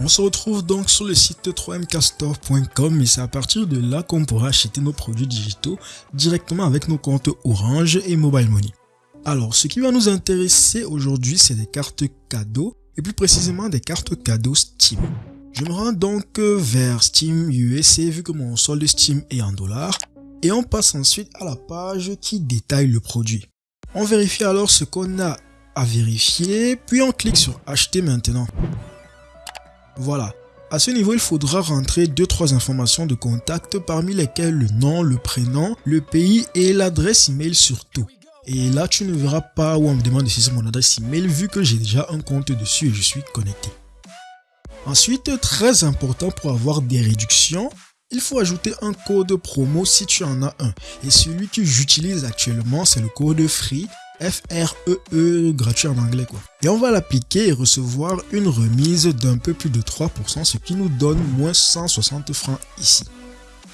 On se retrouve donc sur le site 3mcastore.com et c'est à partir de là qu'on pourra acheter nos produits digitaux directement avec nos comptes Orange et Mobile Money. Alors, ce qui va nous intéresser aujourd'hui, c'est des cartes cadeaux et plus précisément des cartes cadeaux Steam. Je me rends donc vers Steam USA vu que mon solde Steam est en dollars et on passe ensuite à la page qui détaille le produit. On vérifie alors ce qu'on a à vérifier, puis on clique sur acheter maintenant. Voilà. À ce niveau, il faudra rentrer 2-3 informations de contact parmi lesquelles le nom, le prénom, le pays et l'adresse email surtout. Et là, tu ne verras pas où on me demande si c'est mon adresse email vu que j'ai déjà un compte dessus et je suis connecté. Ensuite, très important pour avoir des réductions, il faut ajouter un code promo si tu en as un. Et celui que j'utilise actuellement, c'est le code FREE, F-R-E-E, -E, gratuit en anglais quoi. Et on va l'appliquer et recevoir une remise d'un peu plus de 3%, ce qui nous donne moins 160 francs ici.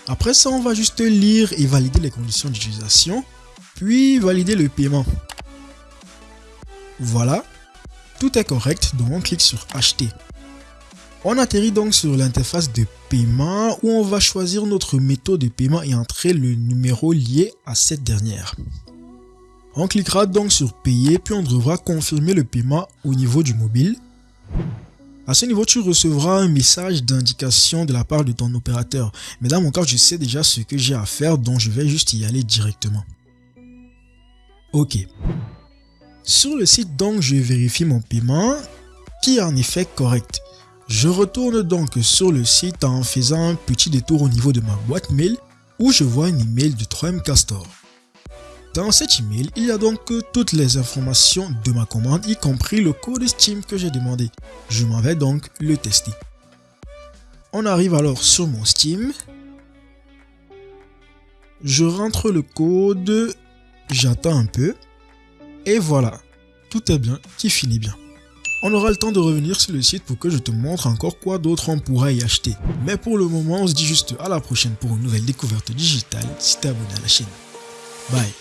Après ça, on va juste lire et valider les conditions d'utilisation, puis valider le paiement. Voilà, tout est correct, donc on clique sur acheter. On atterrit donc sur l'interface de paiement où on va choisir notre méthode de paiement et entrer le numéro lié à cette dernière. On cliquera donc sur payer puis on devra confirmer le paiement au niveau du mobile. À ce niveau, tu recevras un message d'indication de la part de ton opérateur. Mais dans mon cas, je sais déjà ce que j'ai à faire donc je vais juste y aller directement. Ok. Sur le site donc, je vérifie mon paiement qui est en effet correct. Je retourne donc sur le site en faisant un petit détour au niveau de ma boîte mail où je vois un email de 3M Castor. Dans cet email, il y a donc toutes les informations de ma commande, y compris le code Steam que j'ai demandé. Je m'en vais donc le tester. On arrive alors sur mon Steam. Je rentre le code, j'attends un peu. Et voilà, tout est bien qui finit bien. On aura le temps de revenir sur le site pour que je te montre encore quoi d'autre on pourra y acheter. Mais pour le moment, on se dit juste à la prochaine pour une nouvelle découverte digitale si t'es abonné à la chaîne. Bye